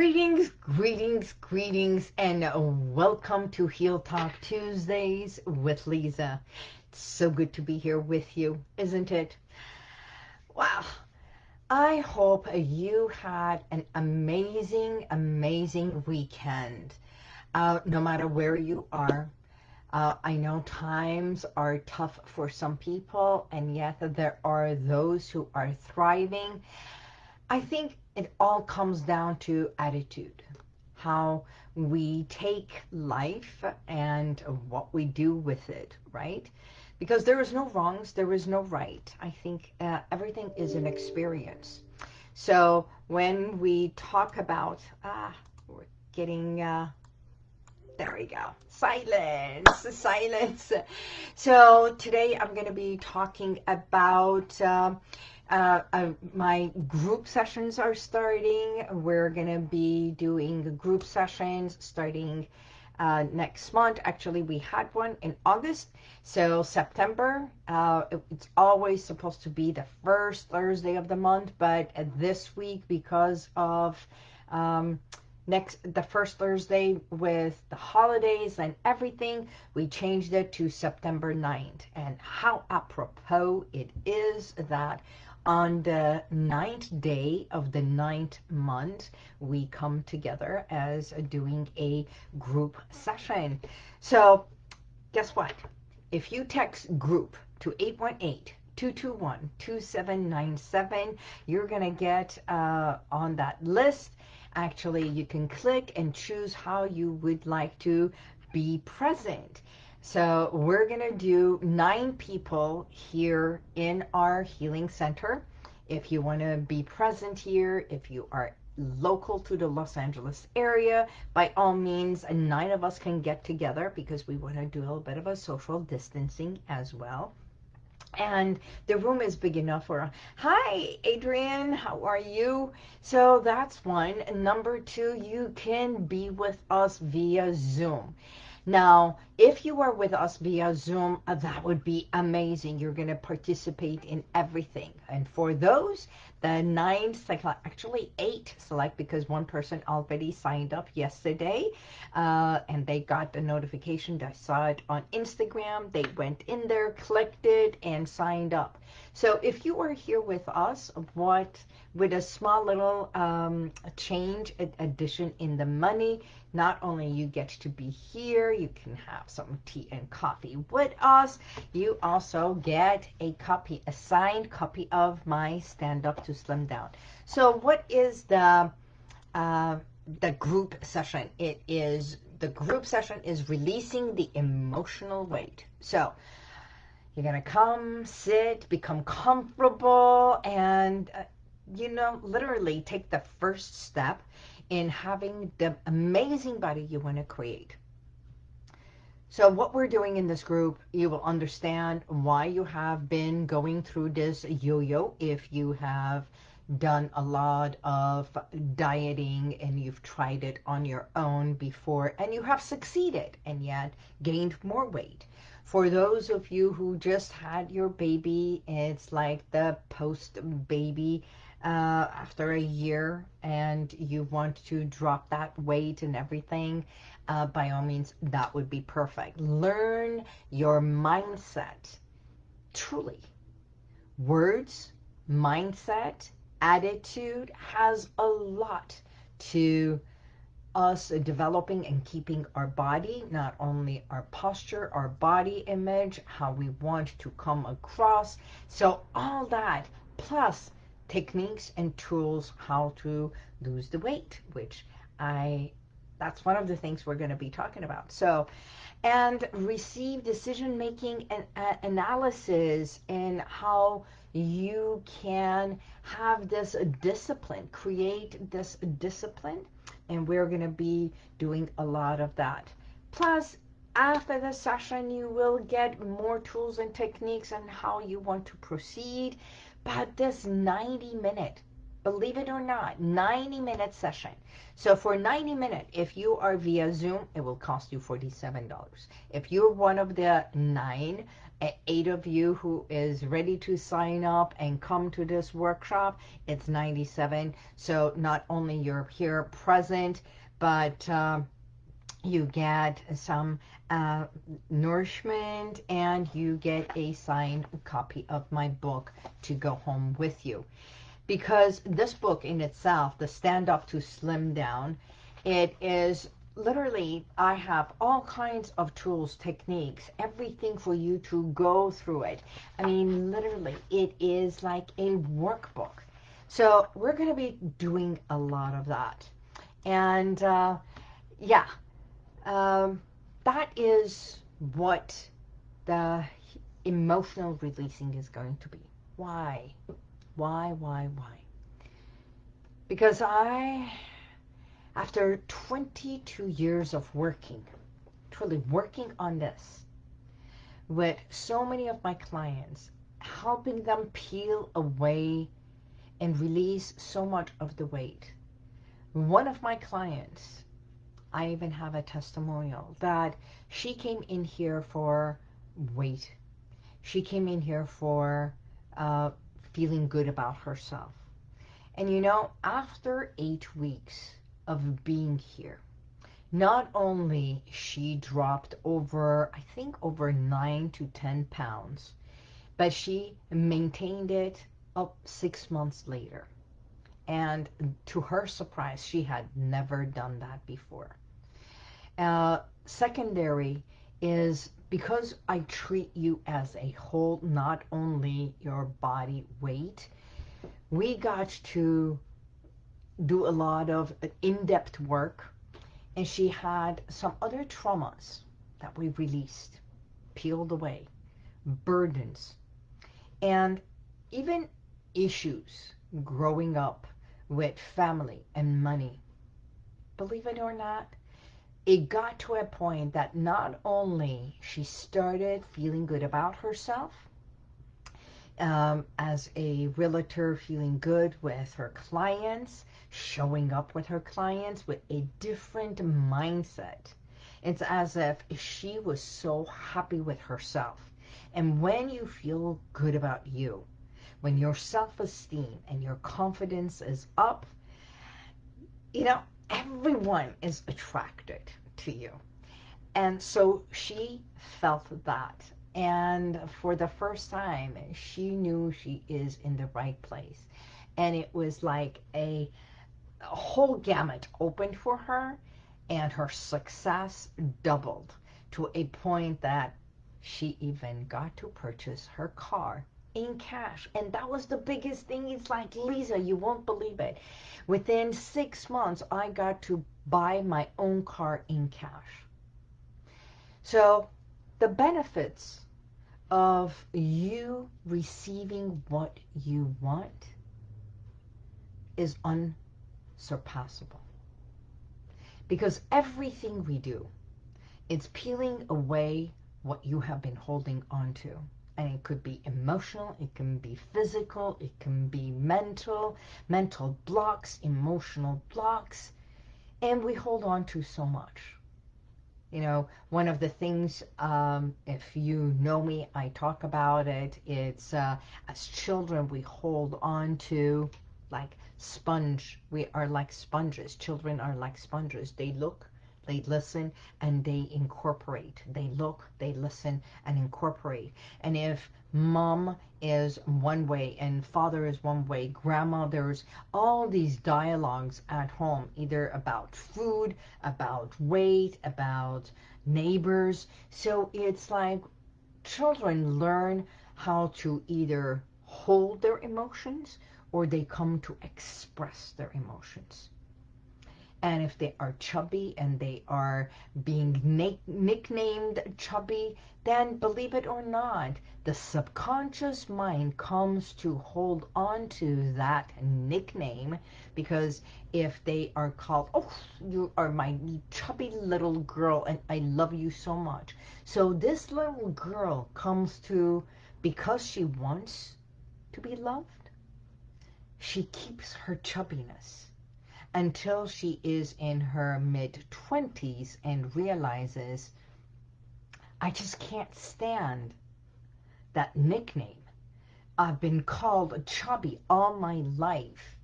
Greetings, greetings, greetings, and welcome to Heal Talk Tuesdays with Lisa. It's so good to be here with you, isn't it? Wow. I hope you had an amazing, amazing weekend. Uh, no matter where you are, uh, I know times are tough for some people, and yet there are those who are thriving. I think it all comes down to attitude, how we take life and what we do with it, right? Because there is no wrongs, there is no right. I think uh, everything is an experience. So when we talk about, ah, we're getting, uh, there we go, silence, silence. So today I'm going to be talking about uh, uh, uh, my group sessions are starting. We're going to be doing group sessions starting uh, next month. Actually, we had one in August. So September, uh, it, it's always supposed to be the first Thursday of the month. But this week, because of um, next the first Thursday with the holidays and everything, we changed it to September 9th. And how apropos it is that on the ninth day of the ninth month, we come together as doing a group session. So guess what? If you text group to 818-221-2797, you're going to get uh, on that list. Actually, you can click and choose how you would like to be present. So we're going to do nine people here in our healing center. If you want to be present here, if you are local to the Los Angeles area, by all means, nine of us can get together because we want to do a little bit of a social distancing as well. And the room is big enough for, hi, Adrian, how are you? So that's one. Number two, you can be with us via Zoom. Now, if you are with us via Zoom, uh, that would be amazing. You're going to participate in everything. And for those, the nine select, actually eight select because one person already signed up yesterday uh, and they got the notification. They saw it on Instagram. They went in there, clicked it, and signed up. So if you are here with us, what with a small little um, change, addition in the money, not only you get to be here, you can have some tea and coffee with us, you also get a copy, a signed copy of my Stand Up to Slim Down. So what is the, uh, the group session? It is, the group session is releasing the emotional weight. So you're going to come, sit, become comfortable, and, uh, you know, literally take the first step in having the amazing body you want to create. So what we're doing in this group, you will understand why you have been going through this yo-yo if you have done a lot of dieting and you've tried it on your own before and you have succeeded and yet gained more weight. For those of you who just had your baby, it's like the post-baby uh, after a year and you want to drop that weight and everything, uh, by all means, that would be perfect. Learn your mindset, truly. Words, mindset, attitude has a lot to us developing and keeping our body, not only our posture, our body image, how we want to come across. So all that, plus techniques and tools how to lose the weight, which I, that's one of the things we're going to be talking about. So, and receive decision-making and uh, analysis and how you can have this discipline, create this discipline, and we're going to be doing a lot of that. Plus, after the session, you will get more tools and techniques on how you want to proceed but this 90 minute, believe it or not, 90 minute session. So for 90 minute, if you are via Zoom, it will cost you $47. If you're one of the nine eight of you who is ready to sign up and come to this workshop, it's 97. So not only you're here present, but uh, you get some uh, nourishment and you get a signed copy of my book to go home with you. Because this book in itself, The Stand Up to Slim Down, it is literally, I have all kinds of tools, techniques, everything for you to go through it. I mean, literally, it is like a workbook. So we're going to be doing a lot of that. And uh, yeah, um, that is what the emotional releasing is going to be. Why? Why, why, why? Because I after 22 years of working, truly working on this, with so many of my clients, helping them peel away and release so much of the weight. One of my clients, I even have a testimonial that she came in here for weight. She came in here for uh, feeling good about herself. And you know, after eight weeks, of being here. Not only she dropped over, I think over 9 to 10 pounds, but she maintained it up six months later. And to her surprise, she had never done that before. Uh, secondary is because I treat you as a whole, not only your body weight, we got to do a lot of in-depth work and she had some other traumas that we released, peeled away, burdens, and even issues growing up with family and money. Believe it or not, it got to a point that not only she started feeling good about herself, um, as a realtor feeling good with her clients, showing up with her clients with a different mindset. It's as if she was so happy with herself. And when you feel good about you, when your self-esteem and your confidence is up, you know, everyone is attracted to you. And so she felt that. And for the first time, she knew she is in the right place. And it was like a a whole gamut opened for her and her success doubled to a point that she even got to purchase her car in cash. And that was the biggest thing. It's like, Lisa, you won't believe it. Within six months, I got to buy my own car in cash. So the benefits of you receiving what you want is unsurpassable. Because everything we do, it's peeling away what you have been holding on to. And it could be emotional, it can be physical, it can be mental, mental blocks, emotional blocks. And we hold on to so much. You know, one of the things, um, if you know me, I talk about it, it's uh, as children we hold on to like sponge. We are like sponges. Children are like sponges. They look, they listen, and they incorporate. They look, they listen, and incorporate. And if mom is one way and father is one way, grandma, there's all these dialogues at home, either about food, about weight, about neighbors. So it's like children learn how to either hold their emotions or they come to express their emotions. And if they are chubby and they are being nicknamed chubby, then believe it or not, the subconscious mind comes to hold on to that nickname because if they are called, oh, you are my chubby little girl and I love you so much. So this little girl comes to, because she wants to be loved, she keeps her chubbiness until she is in her mid-20s and realizes, I just can't stand that nickname. I've been called chubby all my life,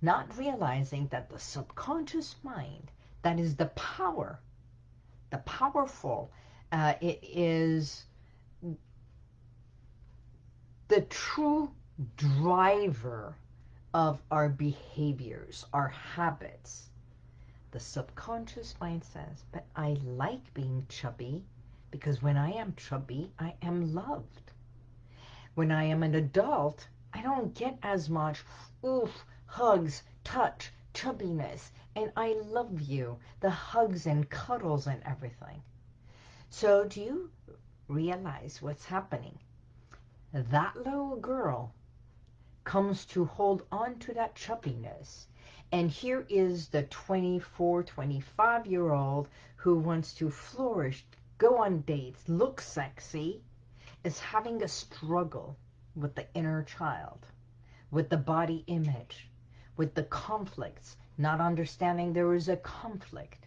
not realizing that the subconscious mind, that is the power, the powerful, uh, it is the true driver of our behaviors, our habits. The subconscious mind says, but I like being chubby because when I am chubby, I am loved. When I am an adult, I don't get as much oof, hugs, touch, chubbiness, and I love you, the hugs and cuddles and everything. So do you realize what's happening? That little girl comes to hold on to that chubbiness. And here is the 24, 25 year old who wants to flourish, go on dates, look sexy, is having a struggle with the inner child, with the body image, with the conflicts, not understanding there is a conflict.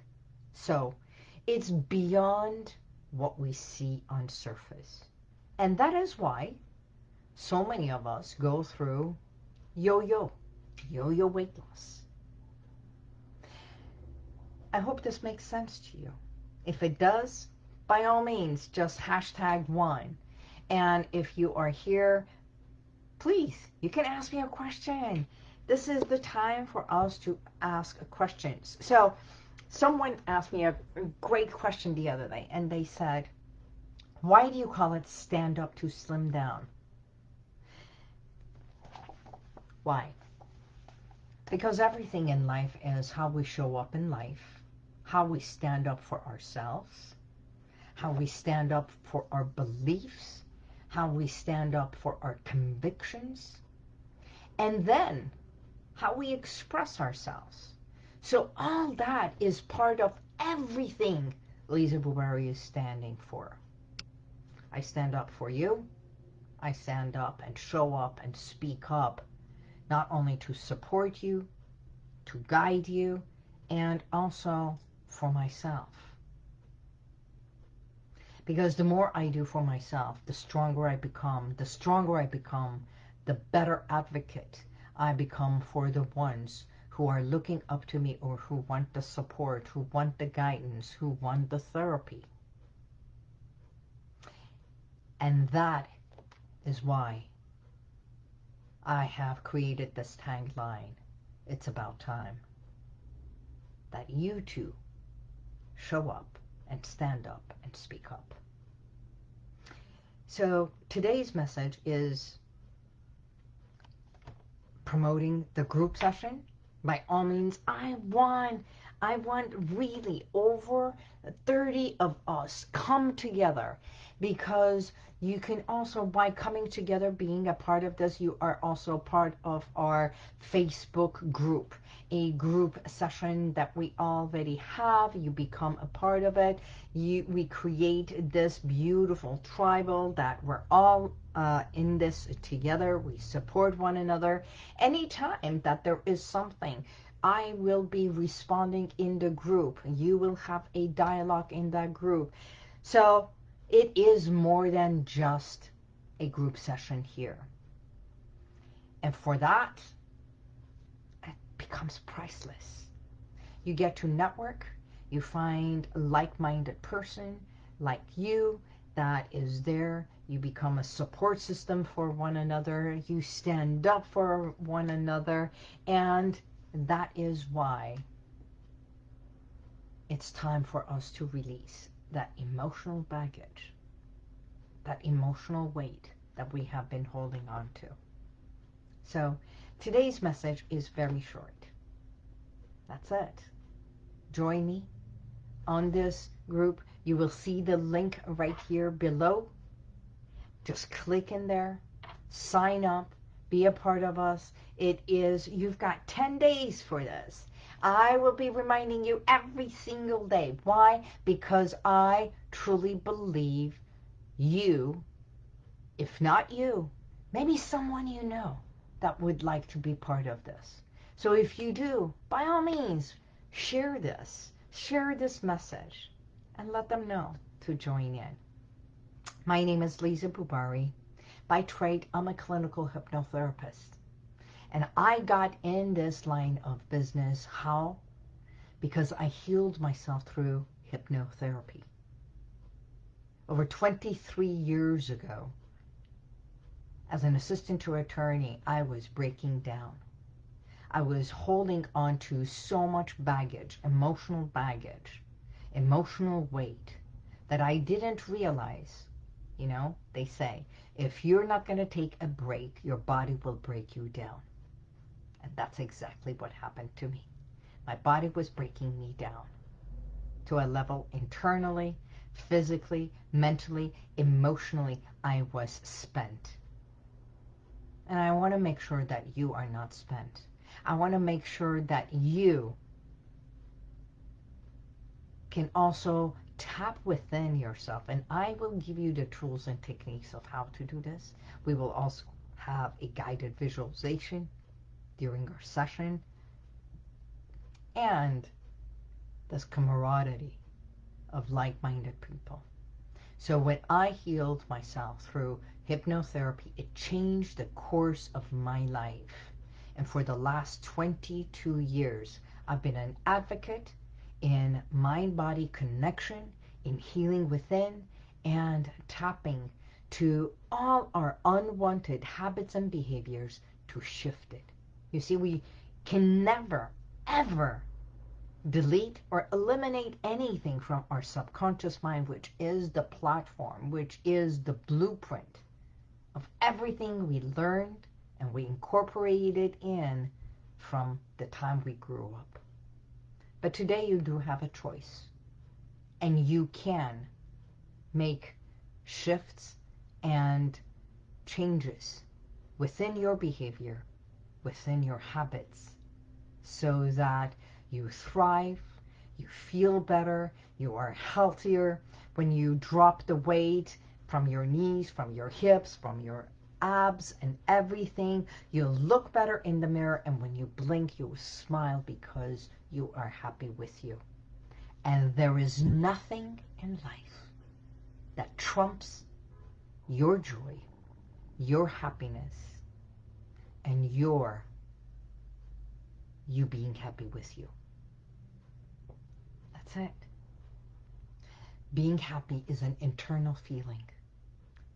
So it's beyond what we see on surface. And that is why so many of us go through yo-yo, yo-yo weight loss. I hope this makes sense to you. If it does, by all means, just hashtag one. And if you are here, please, you can ask me a question. This is the time for us to ask questions. So someone asked me a great question the other day, and they said, why do you call it stand up to slim down? Why? Because everything in life is how we show up in life, how we stand up for ourselves, how we stand up for our beliefs, how we stand up for our convictions, and then how we express ourselves. So all that is part of everything Lisa Bubari is standing for. I stand up for you. I stand up and show up and speak up not only to support you, to guide you, and also for myself. Because the more I do for myself, the stronger I become. The stronger I become, the better advocate I become for the ones who are looking up to me or who want the support, who want the guidance, who want the therapy. And that is why I have created this tagline. It's about time that you too show up and stand up and speak up. So today's message is promoting the group session. By all means, I want, I want really over 30 of us come together because you can also, by coming together, being a part of this, you are also part of our Facebook group, a group session that we already have. You become a part of it. You, we create this beautiful tribal that we're all uh, in this together. We support one another. Anytime that there is something, I will be responding in the group. You will have a dialogue in that group. So it is more than just a group session here. And for that, it becomes priceless. You get to network, you find a like-minded person like you that is there. You become a support system for one another. You stand up for one another. And that is why it's time for us to release that emotional baggage, that emotional weight that we have been holding on to. So today's message is very short. That's it. Join me on this group. You will see the link right here below. Just click in there, sign up, be a part of us. It is, you've got 10 days for this. I will be reminding you every single day. Why? Because I truly believe you, if not you, maybe someone you know that would like to be part of this. So if you do, by all means, share this. Share this message and let them know to join in. My name is Lisa Bubari. By trade, I'm a clinical hypnotherapist. And I got in this line of business. How? Because I healed myself through hypnotherapy. Over 23 years ago, as an assistant to attorney, I was breaking down. I was holding on to so much baggage, emotional baggage, emotional weight, that I didn't realize, you know, they say, if you're not going to take a break, your body will break you down. And that's exactly what happened to me. My body was breaking me down to a level internally, physically, mentally, emotionally, I was spent. And I want to make sure that you are not spent. I want to make sure that you can also tap within yourself. And I will give you the tools and techniques of how to do this. We will also have a guided visualization during our session. And this camaraderie of like-minded people. So when I healed myself through hypnotherapy, it changed the course of my life. And for the last 22 years, I've been an advocate in mind-body connection, in healing within, and tapping to all our unwanted habits and behaviors to shift it. You see, we can never, ever delete or eliminate anything from our subconscious mind, which is the platform, which is the blueprint of everything we learned and we incorporated in from the time we grew up. But today you do have a choice. And you can make shifts and changes within your behavior, within your habits, so that you thrive, you feel better, you are healthier. When you drop the weight from your knees, from your hips, from your abs and everything, you look better in the mirror and when you blink, you smile because you are happy with you. And there is nothing in life that trumps your joy, your happiness, and your you being happy with you. That's it. Being happy is an internal feeling.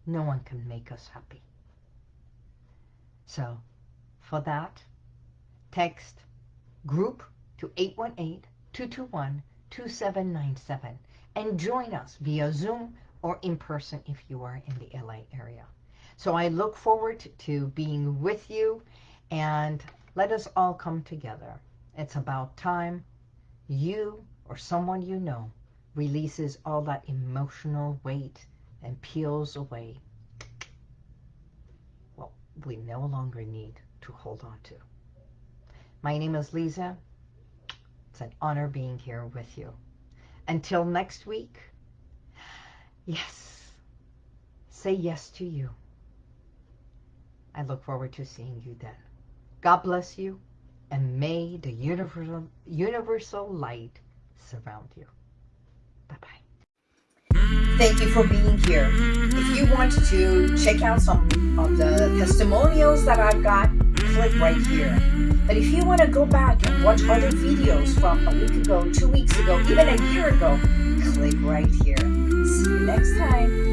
No one can make us happy. So, for that, text group to 818-221-2797 and join us via Zoom or in person if you are in the LA area. So I look forward to being with you and let us all come together. It's about time you or someone you know releases all that emotional weight and peels away what we no longer need to hold on to. My name is Lisa. It's an honor being here with you. Until next week, yes, say yes to you. I look forward to seeing you then. God bless you, and may the universal, universal light surround you. Bye-bye. Thank you for being here. If you want to check out some of the testimonials that I've got, click right here. But if you want to go back and watch other videos from a week ago, two weeks ago, even a year ago, click right here. See you next time.